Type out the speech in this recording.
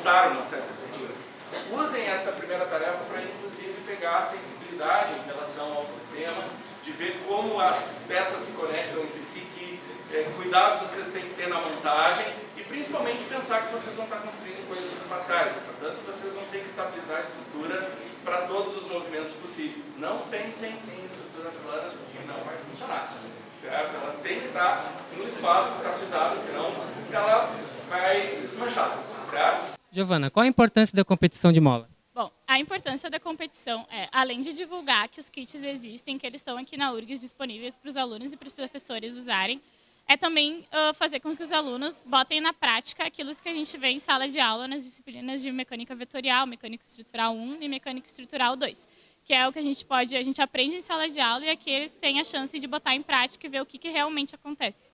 criar uma certa estrutura. Usem esta primeira tarefa para, inclusive, pegar a sensibilidade em relação ao sistema, de ver como as peças se conectam entre si, que eh, cuidados vocês têm que ter na montagem e, principalmente, pensar que vocês vão estar construindo coisas espaciais. Portanto, vocês vão ter que estabilizar a estrutura para todos os movimentos possíveis. Não pensem em estruturas planas, porque não vai funcionar. Certo? Elas têm que estar no espaço estabilizado, senão ela vai se desmanchar. Certo? Giovana, qual a importância da competição de mola? Bom, a importância da competição é, além de divulgar que os kits existem, que eles estão aqui na URGS disponíveis para os alunos e para os professores usarem, é também uh, fazer com que os alunos botem na prática aquilo que a gente vê em sala de aula nas disciplinas de mecânica vetorial, mecânica estrutural 1 e mecânica estrutural 2, que é o que a gente pode, a gente aprende em sala de aula e aqui eles têm a chance de botar em prática e ver o que, que realmente acontece.